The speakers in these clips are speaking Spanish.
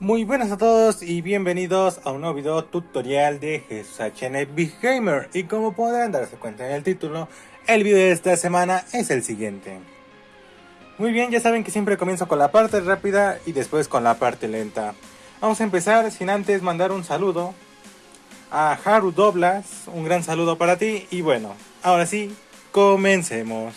Muy buenas a todos y bienvenidos a un nuevo video tutorial de HN Big Gamer y como podrán darse cuenta en el título, el video de esta semana es el siguiente. Muy bien, ya saben que siempre comienzo con la parte rápida y después con la parte lenta. Vamos a empezar sin antes mandar un saludo a Haru Doblas, un gran saludo para ti y bueno, ahora sí, comencemos.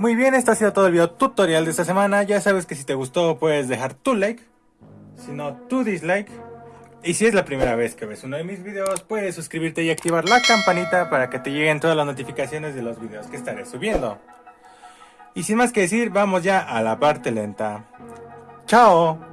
Muy bien, esto ha sido todo el video tutorial de esta semana. Ya sabes que si te gustó puedes dejar tu like, si no tu dislike. Y si es la primera vez que ves uno de mis videos, puedes suscribirte y activar la campanita para que te lleguen todas las notificaciones de los videos que estaré subiendo. Y sin más que decir, vamos ya a la parte lenta. ¡Chao!